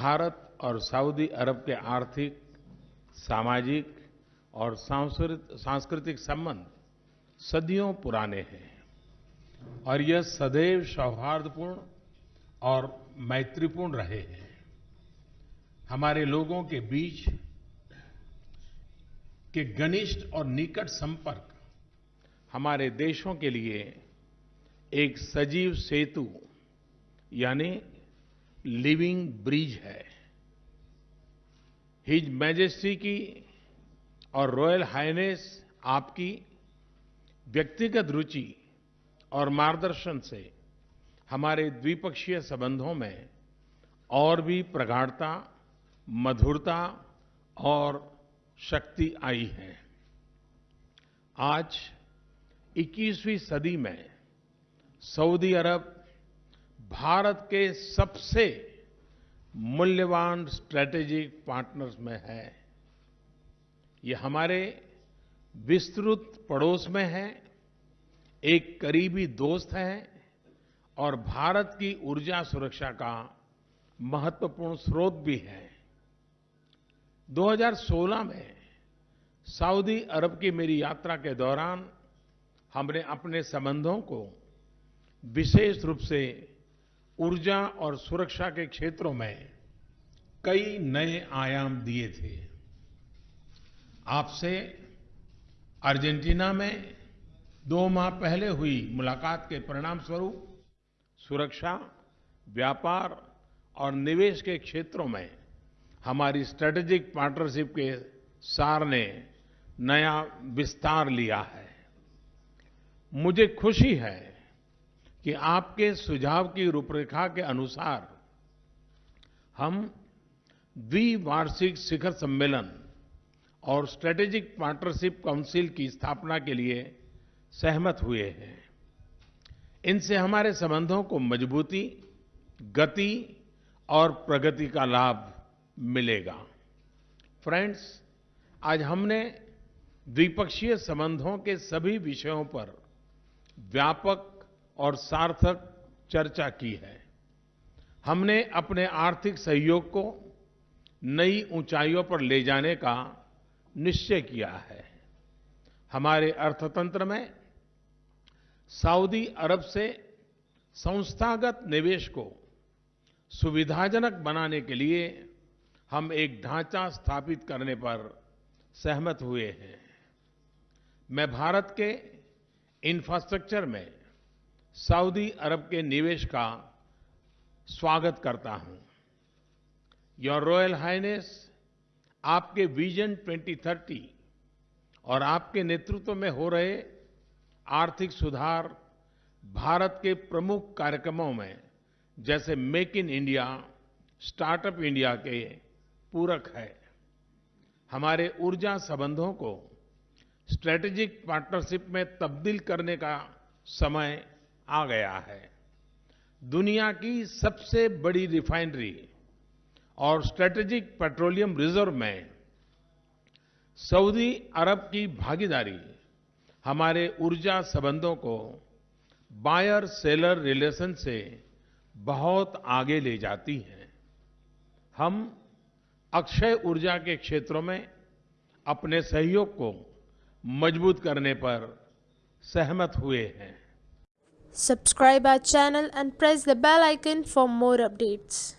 भारत और सऊदी अरब के आर्थिक, सामाजिक और सांस्कृतिक संबंध सदियों पुराने हैं। और यह सदैव सौहार्दपूर्ण और मैत्रीपूर्ण रहे हैं। हमारे लोगों के बीच के घनिष्ठ और निकट संपर्क हमारे देशों के लिए एक सजीव सेतु, यानी लिविंग ब्रिज है। हिज मैजेस्टी की और रॉयल हाइनेस आपकी व्यक्तिगत रुचि और मार्गदर्शन से हमारे द्विपक्षीय संबंधों में और भी प्रगाढ़ता, मधुरता और शक्ति आई है। आज 21वीं सदी में सऊदी अरब भारत के सबसे मूल्यवान स्ट्रैटेजिक पार्टनर्स में है। ये हमारे विस्तृत पड़ोस में है, एक करीबी दोस्त है और भारत की ऊर्जा सुरक्षा का महत्वपूर्ण स्रोत भी है। 2016 में सऊदी अरब की मेरी यात्रा के दौरान हमने अपने संबंधों को विशेष रूप से ऊर्जा और सुरक्षा के क्षेत्रों में कई नए आयाम दिए थे। आपसे अर्जेंटीना में दो माह पहले हुई मुलाकात के परिणाम स्वरूप सुरक्षा, व्यापार और निवेश के क्षेत्रों में हमारी स्ट्रेटेजिक पार्टनरशिप के सार ने नया विस्तार लिया है। मुझे खुशी है कि आपके सुझाव की रूपरेखा के अनुसार हम द्विवार्षिक शिखर सम्मेलन और स्ट्रेटेजिक पार्टनरशिप काउंसिल की स्थापना के लिए सहमत हुए हैं। इनसे हमारे संबंधों को मजबूती, गति और प्रगति का लाभ मिलेगा। फ्रेंड्स आज हमने द्विपक्षीय संबंधों के सभी विषयों पर व्यापक और सार्थक चर्चा की है। हमने अपने आर्थिक सहयोग को नई ऊंचाइयों पर ले जाने का निश्चय किया है। हमारे अर्थतंत्र में सऊदी अरब से संस्थागत निवेश को सुविधाजनक बनाने के लिए हम एक ढांचा स्थापित करने पर सहमत हुए हैं। मैं भारत के इंफ्रास्ट्रक्चर में सऊदी अरब के निवेश का स्वागत करता हूँ। योर रॉयल हाइनेस, आपके विजन 2030 और आपके नेतृत्व में हो रहे आर्थिक सुधार भारत के प्रमुख कार्यक्रमों में, जैसे make in India, startup India के पूरक है। हमारे ऊर्जा संबंधों को स्ट्रेटेजिक पार्टनरशिप में तब्दील करने का समय आ गया है। दुनिया की सबसे बड़ी रिफाइनरी और स्ट्रेटेजिक पेट्रोलियम रिज़र्व में सऊदी अरब की भागीदारी हमारे ऊर्जा संबंधों को बायर सेलर रिलेशन से बहुत आगे ले जाती है। हम अक्षय ऊर्जा के क्षेत्रों में अपने सहयोग को मज़बूत करने पर सहमत हुए हैं। Subscribe our channel and press the bell icon for more updates.